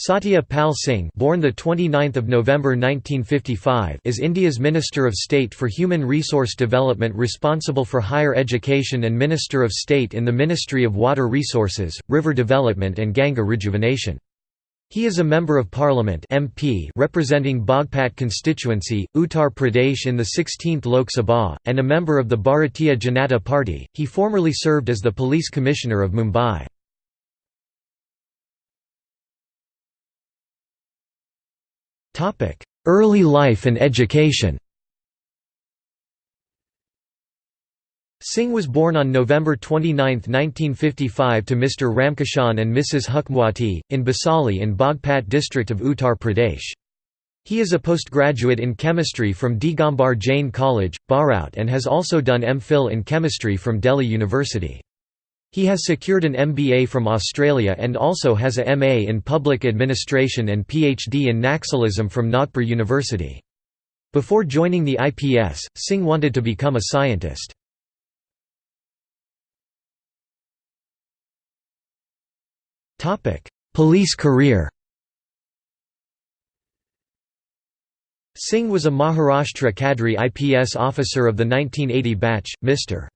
Satya Pal Singh born the 29th of November 1955 is India's Minister of State for Human Resource Development responsible for higher education and Minister of State in the Ministry of Water Resources, River Development and Ganga Rejuvenation. He is a Member of Parliament MP representing Bagpat constituency, Uttar Pradesh in the 16th Lok Sabha, and a member of the Bharatiya Janata Party. He formerly served as the Police Commissioner of Mumbai. Early life and education Singh was born on November 29, 1955 to Mr. Ramkishan and Mrs. Hukmwati, in Basali in Bagpat district of Uttar Pradesh. He is a postgraduate in chemistry from Digambar Jain College, Baraut and has also done MPhil in chemistry from Delhi University. He has secured an MBA from Australia and also has a MA in Public Administration and PhD in Naxalism from Nagpur University. Before joining the IPS, Singh wanted to become a scientist. Police career Singh was a Maharashtra Cadre IPS officer of the 1980 batch, Mr.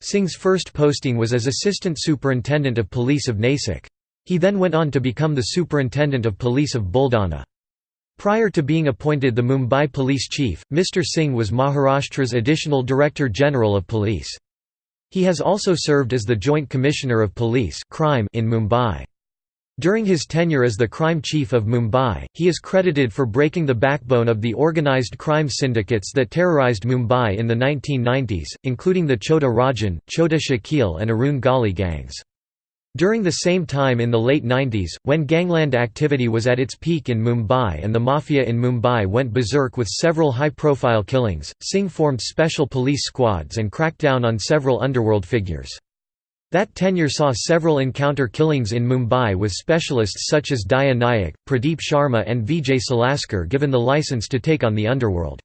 Singh's first posting was as Assistant Superintendent of Police of Nasik. He then went on to become the Superintendent of Police of Buldana. Prior to being appointed the Mumbai Police Chief, Mr. Singh was Maharashtra's Additional Director General of Police. He has also served as the Joint Commissioner of Police crime in Mumbai. During his tenure as the crime chief of Mumbai, he is credited for breaking the backbone of the organised crime syndicates that terrorised Mumbai in the 1990s, including the Chota Rajan, Chota Shakil and Arun Gawli gangs. During the same time in the late 90s, when gangland activity was at its peak in Mumbai and the mafia in Mumbai went berserk with several high-profile killings, Singh formed special police squads and cracked down on several underworld figures. That tenure saw several encounter killings in Mumbai with specialists such as Daya Nayak, Pradeep Sharma and Vijay Salaskar given the license to take on the underworld.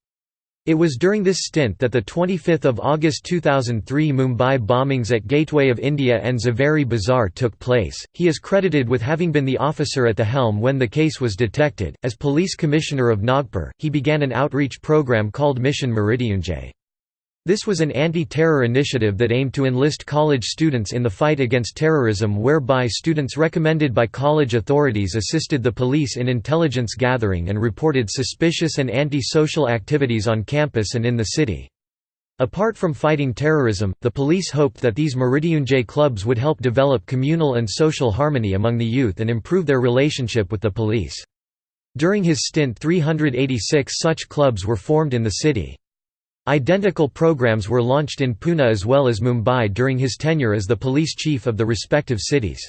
It was during this stint that the 25th of August 2003 Mumbai bombings at Gateway of India and Zaveri Bazaar took place. He is credited with having been the officer at the helm when the case was detected. As police commissioner of Nagpur, he began an outreach program called Mission Mrityunjay. This was an anti-terror initiative that aimed to enlist college students in the fight against terrorism whereby students recommended by college authorities assisted the police in intelligence gathering and reported suspicious and anti-social activities on campus and in the city. Apart from fighting terrorism, the police hoped that these Mrityunjay clubs would help develop communal and social harmony among the youth and improve their relationship with the police. During his stint 386 such clubs were formed in the city. Identical programs were launched in Pune as well as Mumbai during his tenure as the police chief of the respective cities.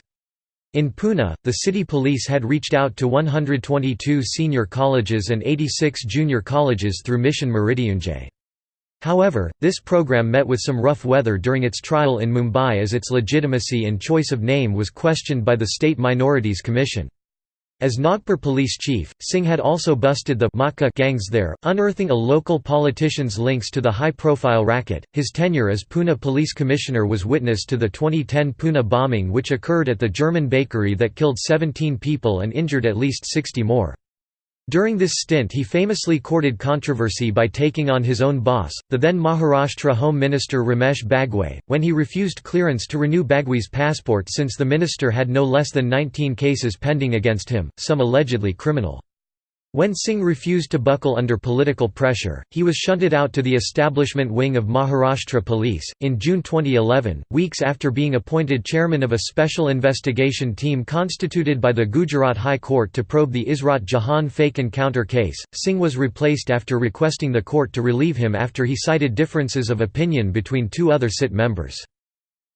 In Pune, the city police had reached out to 122 senior colleges and 86 junior colleges through Mission Mrityunjay. However, this program met with some rough weather during its trial in Mumbai as its legitimacy and choice of name was questioned by the State Minorities Commission. As Nagpur police chief, Singh had also busted the Matka gangs there, unearthing a local politician's links to the high-profile racket. His tenure as Pune police commissioner was witness to the 2010 Pune bombing which occurred at the German bakery that killed 17 people and injured at least 60 more. During this stint he famously courted controversy by taking on his own boss, the then Maharashtra Home Minister Ramesh Bagwe, when he refused clearance to renew Bagwe's passport since the minister had no less than 19 cases pending against him, some allegedly criminal. When Singh refused to buckle under political pressure, he was shunted out to the establishment wing of Maharashtra Police. In June 2011, weeks after being appointed chairman of a special investigation team constituted by the Gujarat High Court to probe the Ishrat Jahan fake encounter case, Singh was replaced after requesting the court to relieve him after he cited differences of opinion between two other SIT members.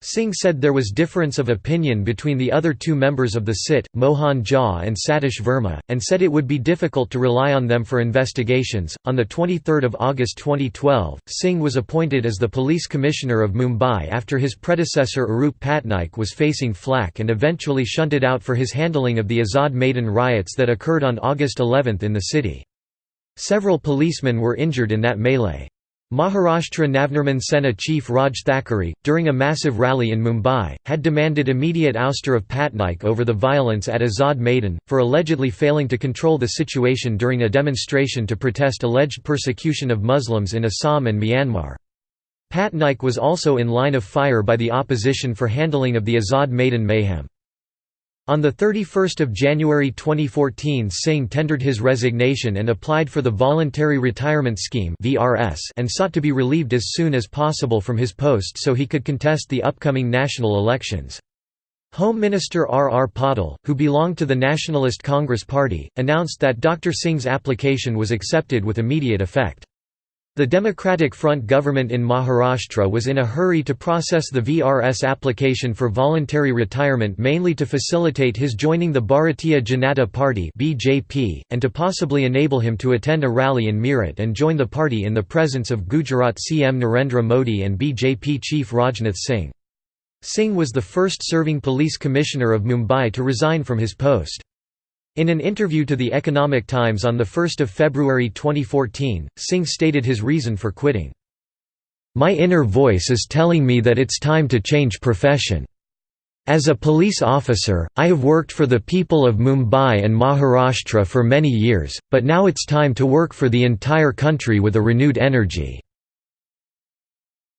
Singh said there was difference of opinion between the other two members of the SIT, Mohan Jha and Satish Verma, and said it would be difficult to rely on them for investigations. On the 23rd of August 2012, Singh was appointed as the police commissioner of Mumbai after his predecessor Arup Patnaik was facing flack and eventually shunted out for his handling of the Azad Maidan riots that occurred on August 11 in the city. Several policemen were injured in that melee. Maharashtra Navnirman Sena chief Raj Thackeray, during a massive rally in Mumbai, had demanded immediate ouster of Patnaik over the violence at Azad Maidan, for allegedly failing to control the situation during a demonstration to protest alleged persecution of Muslims in Assam and Myanmar. Patnaik was also in line of fire by the opposition for handling of the Azad Maidan mayhem. On 31 January 2014 Singh tendered his resignation and applied for the Voluntary Retirement Scheme and sought to be relieved as soon as possible from his post so he could contest the upcoming national elections. Home Minister R. R. Patil, who belonged to the Nationalist Congress Party, announced that Dr. Singh's application was accepted with immediate effect. The Democratic Front government in Maharashtra was in a hurry to process the VRS application for voluntary retirement mainly to facilitate his joining the Bharatiya Janata Party (BJP) and to possibly enable him to attend a rally in Meerut and join the party in the presence of Gujarat CM Narendra Modi and BJP chief Rajnath Singh. Singh was the first serving police commissioner of Mumbai to resign from his post. In an interview to the Economic Times on 1 February 2014, Singh stated his reason for quitting. My inner voice is telling me that it's time to change profession. As a police officer, I have worked for the people of Mumbai and Maharashtra for many years, but now it's time to work for the entire country with a renewed energy."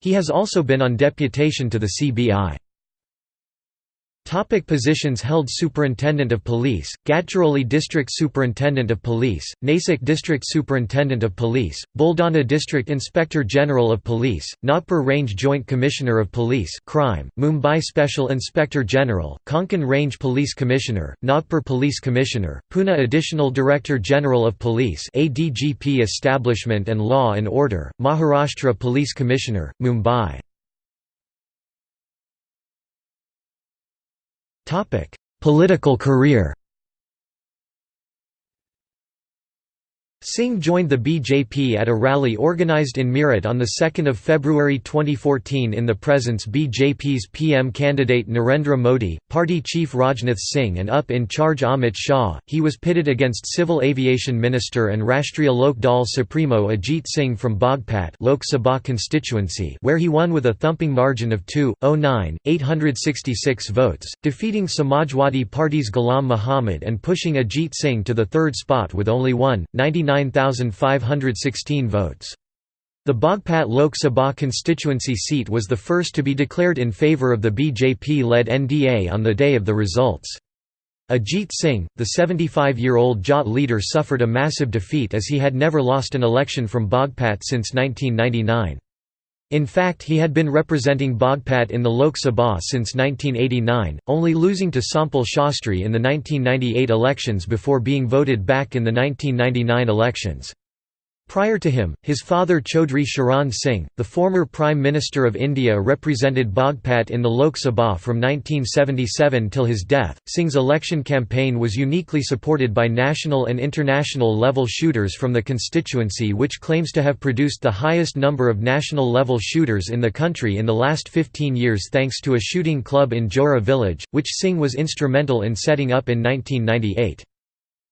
He has also been on deputation to the CBI. Topic positions held Superintendent of Police, Gadchiroli District Superintendent of Police, Nasik District Superintendent of Police, Buldana District Inspector General of Police, Nagpur Range Joint Commissioner of Police Crime, Mumbai Special Inspector General, Konkan Range Police Commissioner, Nagpur Police Commissioner, Pune Additional Director General of Police ADGP Establishment and Law and Order, Maharashtra Police Commissioner, Mumbai Political career Singh joined the BJP at a rally organised in Meerut on 2 February 2014 in the presence BJP's PM candidate Narendra Modi, party chief Rajnath Singh and UP in charge Amit Shah. He was pitted against Civil Aviation Minister and Rashtriya Lok Dal Supremo Ajit Singh from Bagpat Lok Sabha constituency where he won with a thumping margin of 2.09, 866 votes, defeating Samajwadi Party's Ghulam Muhammad and pushing Ajit Singh to the third spot with only 1, 99 29,516 votes. The Bagpat Lok Sabha constituency seat was the first to be declared in favour of the BJP-led NDA on the day of the results. Ajit Singh, the 75-year-old Jat leader suffered a massive defeat as he had never lost an election from Bagpat since 1999. In fact he had been representing Bagpat in the Lok Sabha since 1989, only losing to Sompal Shastri in the 1998 elections before being voted back in the 1999 elections. Prior to him, his father Chaudhry Charan Singh, the former Prime Minister of India represented Bagpat in the Lok Sabha from 1977 till his death. Singh's election campaign was uniquely supported by national and international level shooters from the constituency which claims to have produced the highest number of national level shooters in the country in the last 15 years thanks to a shooting club in Johri village, which Singh was instrumental in setting up in 1998.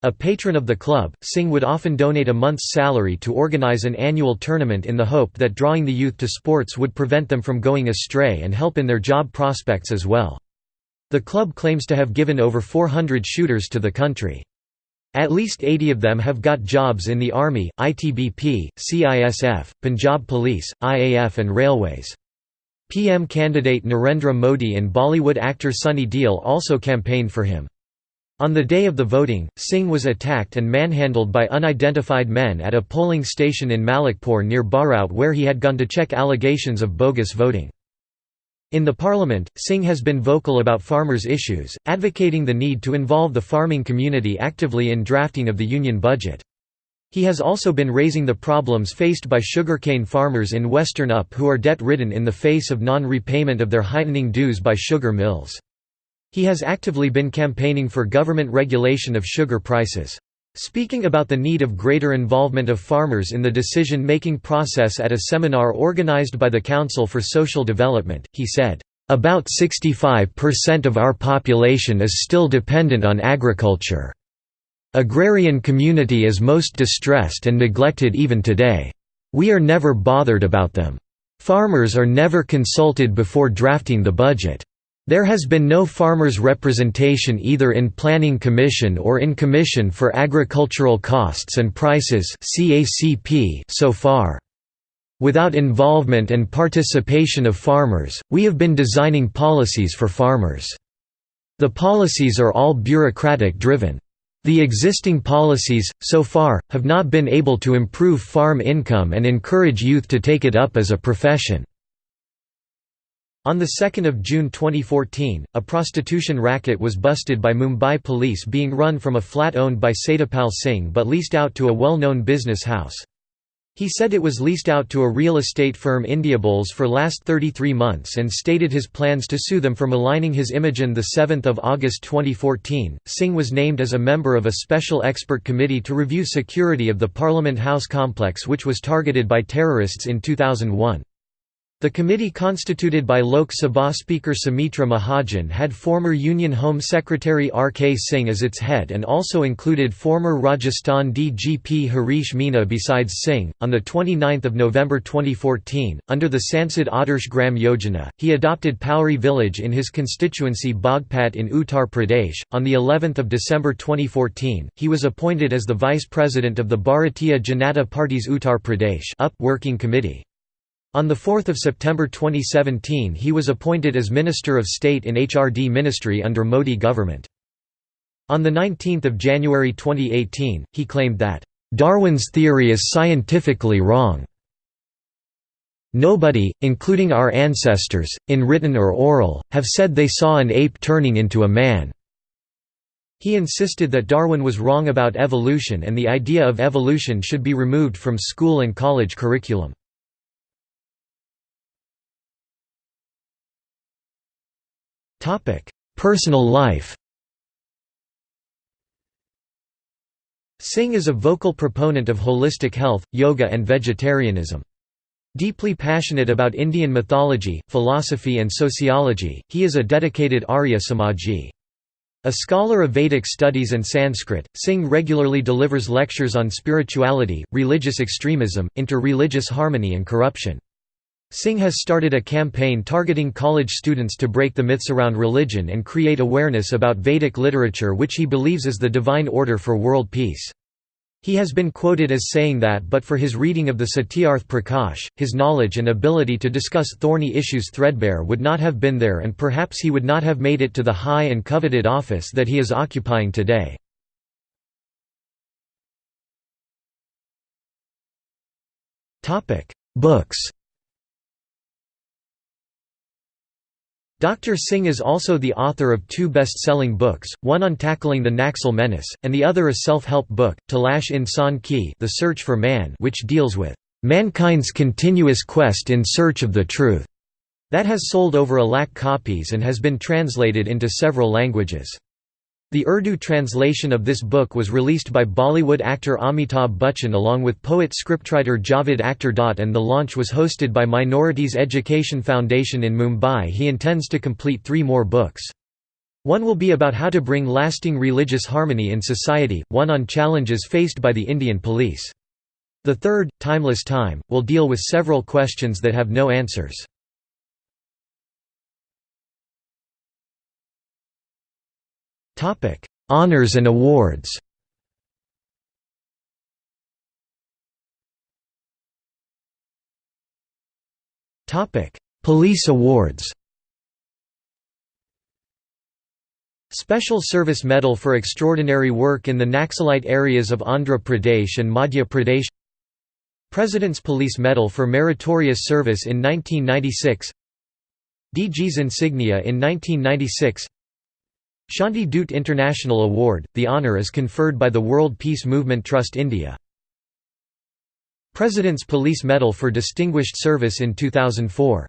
A patron of the club, Singh would often donate a month's salary to organize an annual tournament in the hope that drawing the youth to sports would prevent them from going astray and help in their job prospects as well. The club claims to have given over 400 shooters to the country. At least 80 of them have got jobs in the Army, ITBP, CISF, Punjab Police, IAF and Railways. PM candidate Narendra Modi and Bollywood actor Sunny Deol also campaigned for him. On the day of the voting, Singh was attacked and manhandled by unidentified men at a polling station in Malikpur near Baraut where he had gone to check allegations of bogus voting. In the parliament, Singh has been vocal about farmers' issues, advocating the need to involve the farming community actively in drafting of the union budget. He has also been raising the problems faced by sugarcane farmers in western UP who are debt-ridden in the face of non-repayment of their heightening dues by sugar mills. He has actively been campaigning for government regulation of sugar prices. Speaking about the need of greater involvement of farmers in the decision-making process at a seminar organized by the Council for Social Development, he said, "...about 65% of our population is still dependent on agriculture. Agrarian community is most distressed and neglected even today." "...we are never bothered about them. Farmers are never consulted before drafting the budget. There has been no farmers' representation either in Planning Commission or in Commission for Agricultural Costs and Prices so far. Without involvement and participation of farmers, we have been designing policies for farmers. The policies are all bureaucratic-driven. The existing policies, so far, have not been able to improve farm income and encourage youth to take it up as a profession. On 2 June 2014, a prostitution racket was busted by Mumbai police being run from a flat owned by Satyapal Singh but leased out to a well-known business house. He said it was leased out to a real estate firm Indiabulls for last 33 months and stated his plans to sue them for maligning his image. On 7 August 2014, Singh was named as a member of a special expert committee to review security of the Parliament House complex which was targeted by terrorists in 2001. The committee constituted by Lok Sabha Speaker Sumitra Mahajan had former Union Home Secretary R. K. Singh as its head and also included former Rajasthan DGP Harish Meena besides Singh. On 29 November 2014, under the Sansad Adarsh Gram Yojana, he adopted Pauri village in his constituency Bagpat in Uttar Pradesh. On the 11th of December 2014, he was appointed as the Vice President of the Bharatiya Janata Party's Uttar Pradesh UP Working Committee. On 4 September 2017 he was appointed as Minister of State in HRD Ministry under Modi government. On 19 January 2018, he claimed that, "...Darwin's theory is scientifically wrong. Nobody, including our ancestors, in written or oral, have said they saw an ape turning into a man." He insisted that Darwin was wrong about evolution and the idea of evolution should be removed from school and college curriculum. Personal life Singh is a vocal proponent of holistic health, yoga and vegetarianism. Deeply passionate about Indian mythology, philosophy and sociology, he is a dedicated Arya Samaji. A scholar of Vedic studies and Sanskrit, Singh regularly delivers lectures on spirituality, religious extremism, inter-religious harmony and corruption. Singh has started a campaign targeting college students to break the myths around religion and create awareness about Vedic literature which he believes is the divine order for world peace. He has been quoted as saying that but for his reading of the Satyarth Prakash, his knowledge and ability to discuss thorny issues threadbare would not have been there and perhaps he would not have made it to the high and coveted office that he is occupying today. Books Dr. Singh is also the author of two best-selling books, one on tackling the Naxal menace, and the other a self-help book, Talash Insan Ki The Search for Man which deals with "...mankind's continuous quest in search of the truth", that has sold over a lakh copies and has been translated into several languages. The Urdu translation of this book was released by Bollywood actor Amitabh Bachchan along with poet-scriptwriter Javed Akhtar. Dot and the launch was hosted by Minorities Education Foundation in Mumbai he intends to complete three more books. One will be about how to bring lasting religious harmony in society, one on challenges faced by the Indian police. The third, Timeless Time, will deal with several questions that have no answers. Topic: Honors and awards. Topic: Police awards. Special Service Medal for Extraordinary Work in the Naxalite areas of Andhra Pradesh and Madhya Pradesh. President's Police Medal for Meritorious Service in 1996 DG's Insignia in 1996 Shanti Dut International Award, the honour is conferred by the World Peace Movement Trust India. President's Police Medal for Distinguished Service in 2004